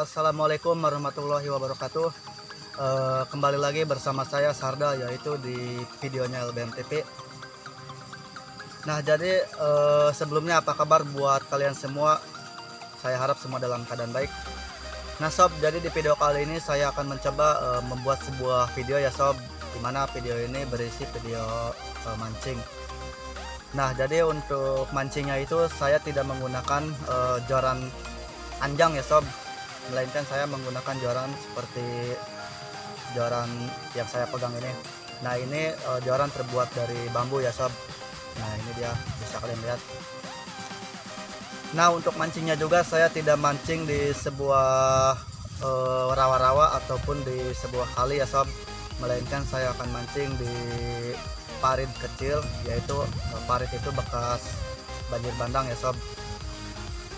Assalamualaikum warahmatullahi wabarakatuh. Eh, Kembali lagi bersama saya Sarda yaitu di videonya LBMTP Nah jadi eh, sebelumnya apa kabar buat kalian semua? Saya harap semua dalam keadaan baik. Nah sob jadi di video kali ini saya akan mencoba eh, membuat sebuah video ya sob Di mana video ini berisi video eh, mancing. Nah jadi untuk mancingnya itu saya tidak menggunakan eh, joran anjang ya sob melainkan saya menggunakan joran seperti joran yang saya pegang ini. Nah ini eh, joran terbuat dari bambu ya sob. Nah ini dia bisa kalian lihat. Nah untuk mancingnya juga saya tidak mancing di sebuah eh, rawa-rawa ataupun di sebuah kali ya sob. Melainkan saya akan mancing di parit kecil yaitu eh, parit itu bekas banjir bandang ya sob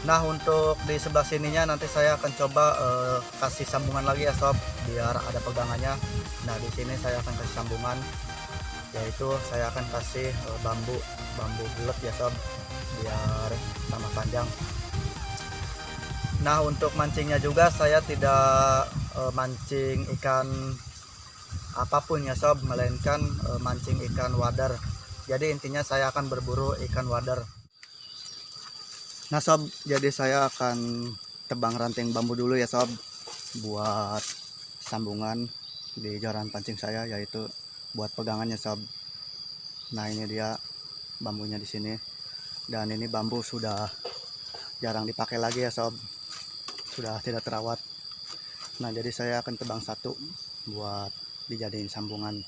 Nah untuk di sebelah sininya nanti saya akan coba eh, kasih sambungan lagi ya sob biar ada pegangannya. Nah di sini saya akan kasih sambungan yaitu saya akan kasih eh, bambu bambu bulat ya sob biar sama panjang. Nah untuk mancingnya juga saya tidak eh, mancing ikan apa pun ya sob melainkan eh, mancing ikan wadar. Jadi intinya saya akan berburu ikan wadar. Nah sob, jadi saya akan tebang ranting bambu dulu ya sob buat sambungan di joran pancing saya yaitu buat pegangannya sob. Nah ini dia bambunya di sini dan ini bambu sudah jarang dipakai lagi ya sob, sudah tidak terawat. Nah jadi saya akan tebang satu buat dijadiin sambungan.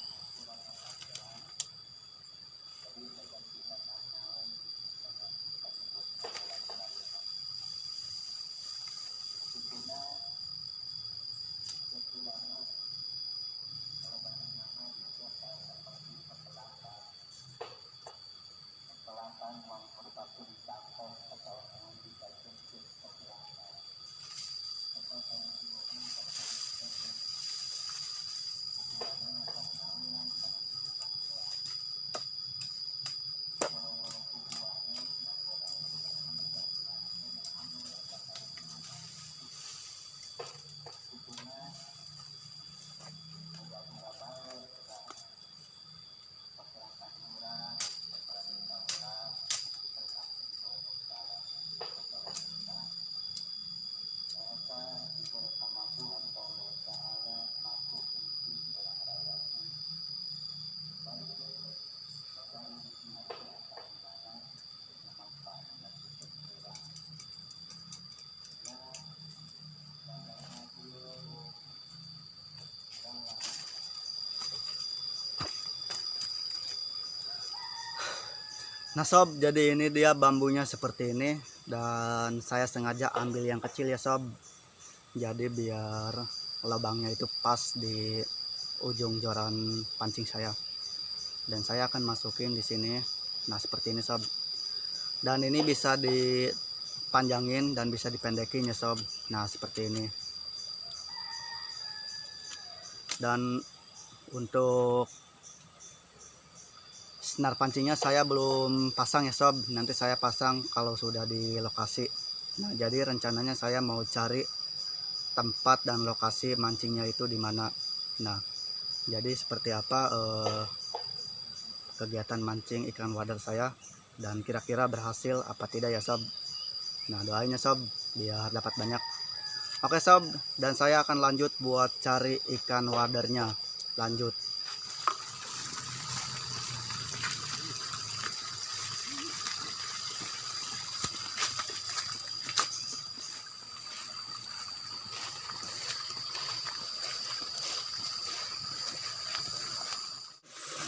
Nah sob, jadi ini dia bambunya seperti ini dan saya sengaja ambil yang kecil ya sob. Jadi biar lubangnya itu pas di ujung joran pancing saya. Dan saya akan masukin di sini. Nah seperti ini sob. Dan ini bisa dipanjangin dan bisa dipendekin ya sob. Nah seperti ini. Dan untuk senar pancingnya saya belum pasang ya sob. Nanti saya pasang kalau sudah di lokasi. Nah jadi rencananya saya mau cari tempat dan lokasi mancingnya itu di mana. Nah jadi seperti apa eh, kegiatan mancing ikan wadar saya dan kira-kira berhasil apa tidak ya sob? Nah doainnya sob biar dapat banyak. Oke sob dan saya akan lanjut buat cari ikan wadarnya lanjut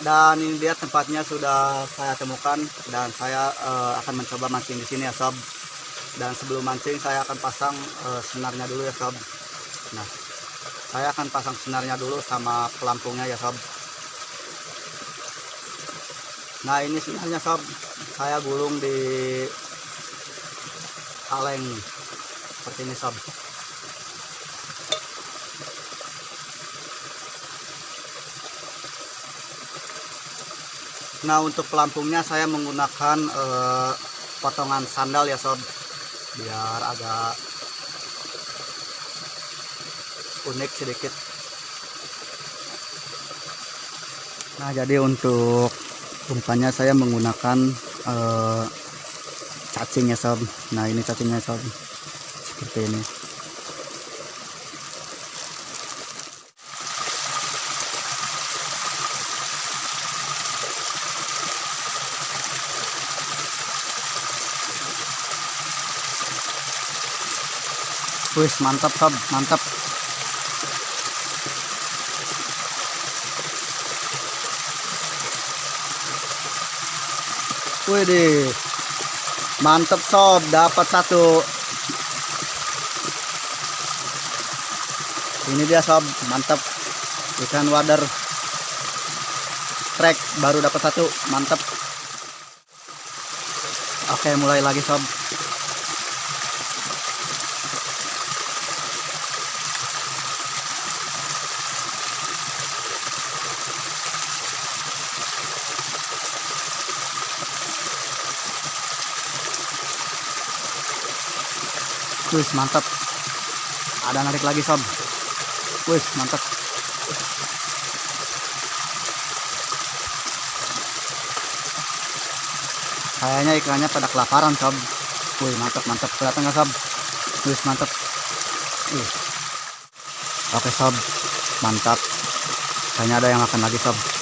dan ini dia tempatnya sudah saya temukan dan saya eh, akan mencoba mancing di sini ya sob. Dan sebelum mancing saya akan pasang eh, senarnya dulu ya sob. Nah saya akan pasang senarnya dulu sama pelampungnya ya sob. Nah ini senarnya sob. Saya gulung di kaleng. Seperti ini sob Nah untuk pelampungnya saya menggunakan eh, potongan sandal ya sob. Biar agak unik sedikit. Nah jadi untuk umpannya saya menggunakan eh, cacing ya sob. Nah ini cacingnya sob. Seperti ini Wih mantap sob. Mantap. Wih deh mantap sob. Dapat satu. Ini dia sob. Mantap. Ikan wader. Trek. Baru dapat satu. Mantap. Oke mulai lagi sob Wih mantap. Ada narik lagi sob. Wih mantap. Kayaknya ikannya pada kelaparan sob. Wih mantap mantap. Kelihatan nggak sob? Wih mantap. Wih. Oke sob. Mantap. Kayaknya ada yang makan lagi sob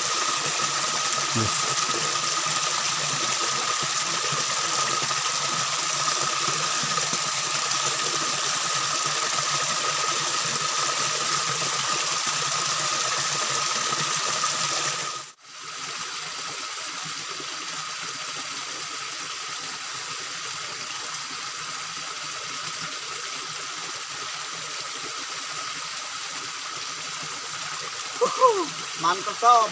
mantap sob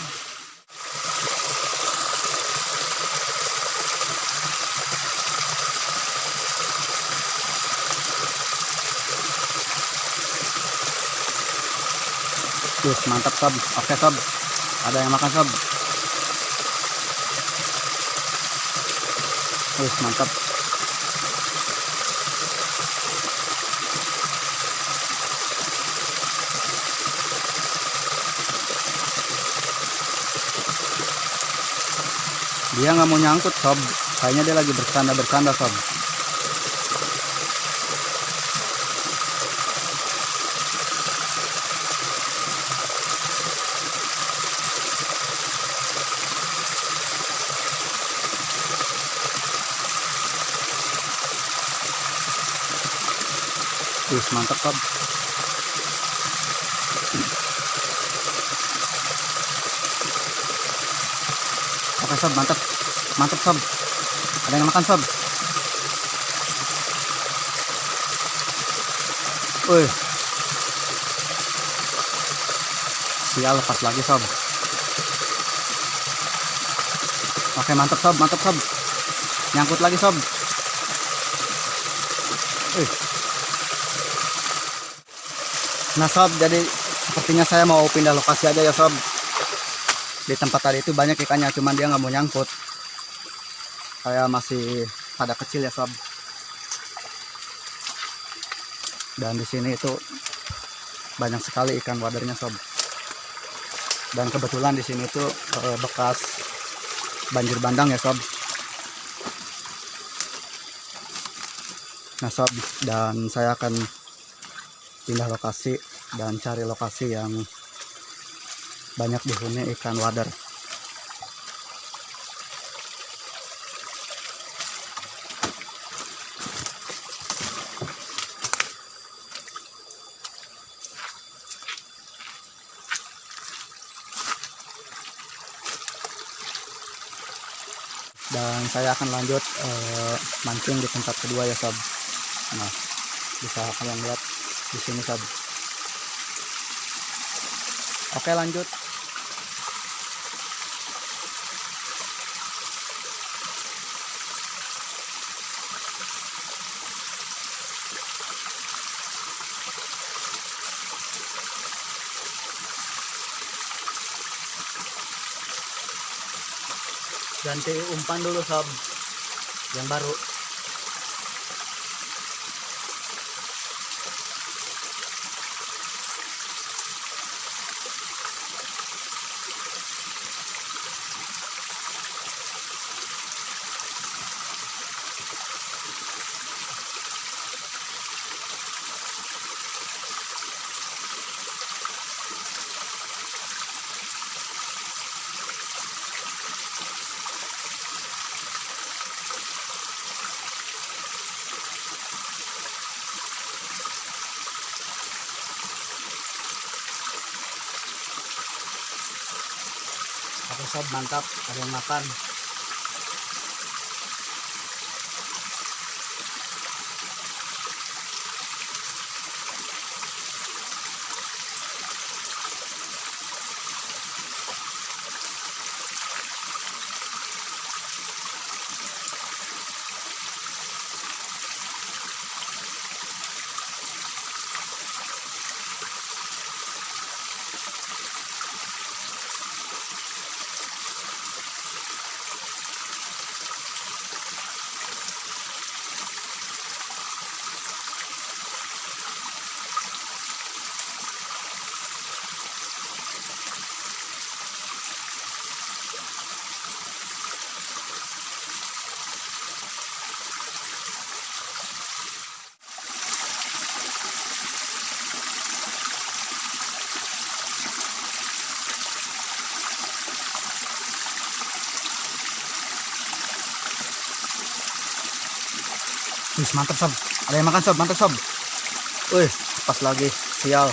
Wih, mantap sob oke sob ada yang makan sob Wih, mantap dia nggak mau nyangkut sob. Kayaknya dia lagi bercanda bercanda sob. Wih, mantap sob sob, mantap. Mantap sob. Ada yang makan sob. Wih. Sial lepas lagi sob. Oke mantap sob, mantap sob. Nyangkut lagi sob. Wih. Nah sob, jadi sepertinya saya mau pindah lokasi aja ya sob di tempat tadi itu banyak ikannya cuman dia nggak mau nyangkut. Saya masih pada kecil ya sob. Dan di sini itu banyak sekali ikan wadernya sob. Dan kebetulan di sini tuh eh, bekas banjir bandang ya sob. Nah sob dan saya akan pindah lokasi dan cari lokasi yang banyak dihuni ikan wader. Dan saya akan lanjut eh, mancing di tempat kedua ya sob. Nah bisa kalian lihat di sini sob. Oke lanjut ganti umpan dulu sob yang baru Oke sob? Mantap. Ada yang makan Wih, mantap sob. Ada yang makan sob, mantap sob. Wih, pas lagi. Sial.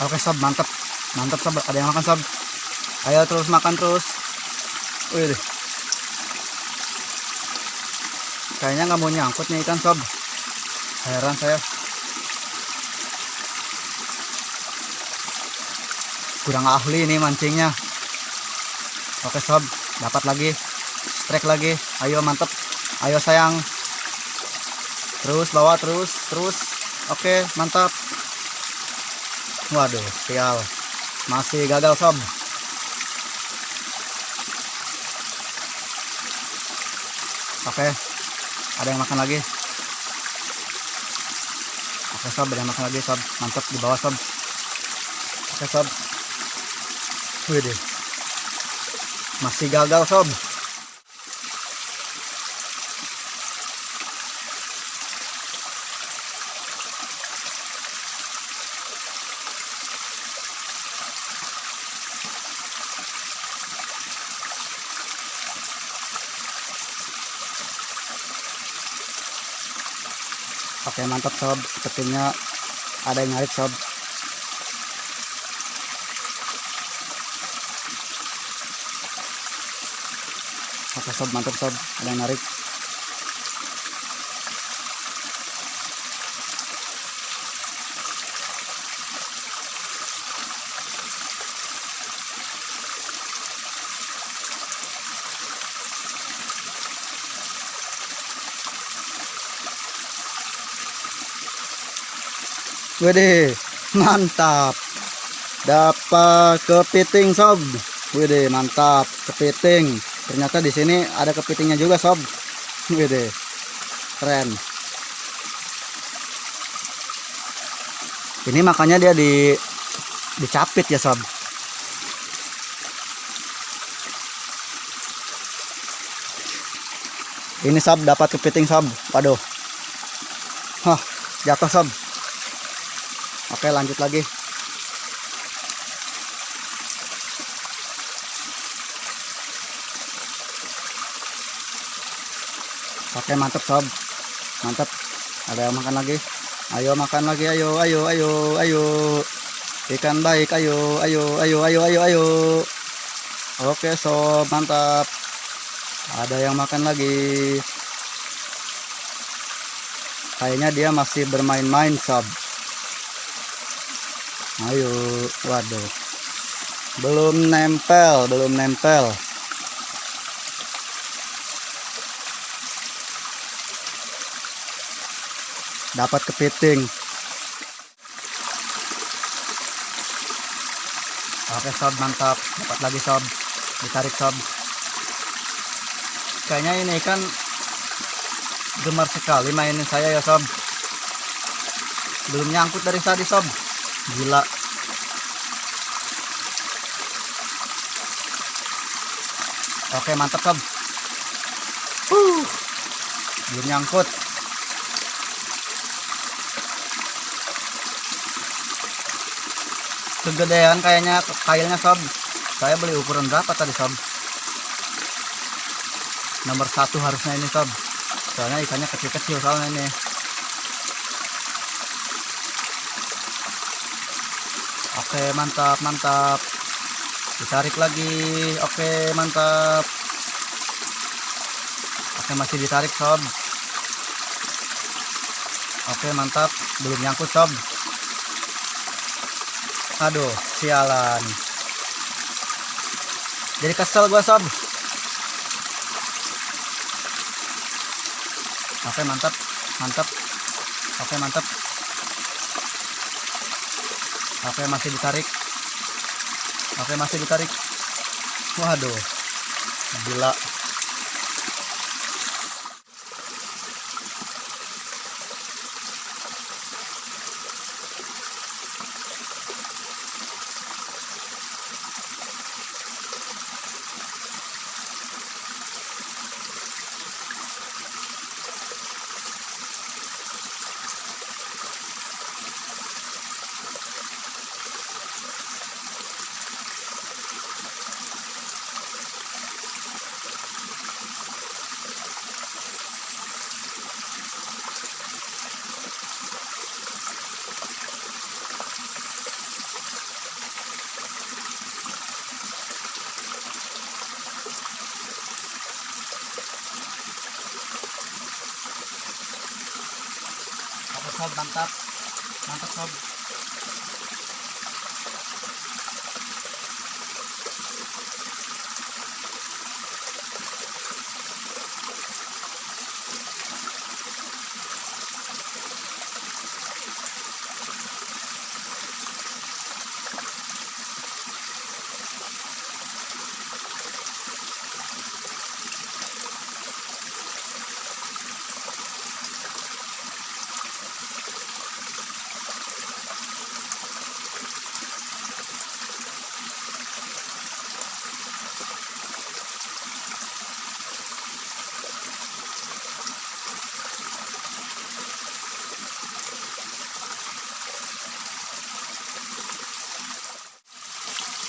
Oke sob, mantap. Mantap sob, ada yang makan sob. Ayo terus makan terus. Wih, deh. Kayaknya nggak mau nyangkut nih ikan sob. Heran saya. Kurang ahli nih mancingnya. Oke sob. Dapat lagi. Strike lagi. Ayo mantep. Ayo sayang. Terus bawa terus terus. Oke mantap. Waduh sial. Masih gagal sob. Oke ada yang makan lagi? Oke sob ada yang makan lagi sob? Mantap di bawah sob. Oke sob. Wih deh. Masih gagal sob Oke mantap sob, sepertinya ada yang narik sob. Oke sob, mantap sob, ada yang narik. Wede, mantap. Dapat kepiting sob. Wede, mantap. Kepiting. Ternyata di sini ada kepitingnya juga sob. Wede. Keren. Ini makanya dia di dicapit ya sob. Ini sob dapat kepiting sob. Waduh. Hah, jatuh sob. Oke lanjut lagi. Oke mantap sob. Mantap Ada yang makan lagi? Ayo makan lagi ayo ayo ayo ayo. Ikan baik ayo ayo ayo ayo ayo ayo. Oke sob mantap. Ada yang makan lagi? Kayaknya dia masih bermain-main sob ayo waduh. Belum nempel belum nempel. Dapat kepiting. Oke sob mantap. Dapat lagi sob. Ditarik sob. Kayaknya ini kan gemar sekali mainin saya ya sob. Belum nyangkut dari tadi sob gila. Oke mantap sob uh, belum nyangkut. Kegedean kayaknya kailnya sob saya beli ukuran berapa tadi sob nomor satu harusnya ini sob soalnya ikannya kecil-kecil soalnya ini oke mantap mantap. Ditarik lagi. Oke mantap. Oke masih ditarik sob oke mantap. Belum nyangkut sob aduh sialan. Jadi kesel gua sob oke mantap mantap. Oke mantap oke masih ditarik. Oke masih ditarik. Waduh gila sob mantap mantap sob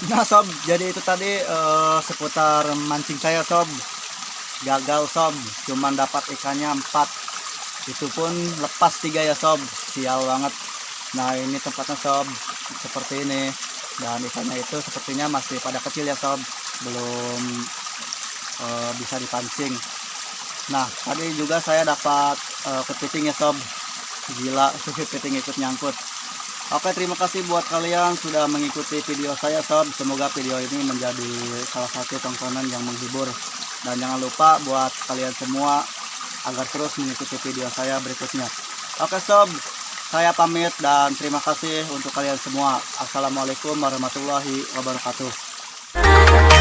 Nah sob, jadi itu tadi eh, seputar mancing saya sob. Gagal sob, cuman dapat ikannya 4 Itu pun lepas tiga ya sob, sial banget. Nah ini tempatnya sob, seperti ini. Dan ikannya itu sepertinya masih pada kecil ya sob. Belum eh, bisa dipancing. Nah tadi juga saya dapat eh, kepiting ya sob. Gila, kepiting ikut nyangkut Oke terima kasih buat kalian sudah mengikuti video saya sob. Semoga video ini menjadi salah satu tontonan yang menghibur. Dan jangan lupa buat kalian semua Agar terus mengikuti video saya berikutnya. Oke sob. Saya pamit dan terima kasih untuk kalian semua. Assalamualaikum warahmatullahi wabarakatuh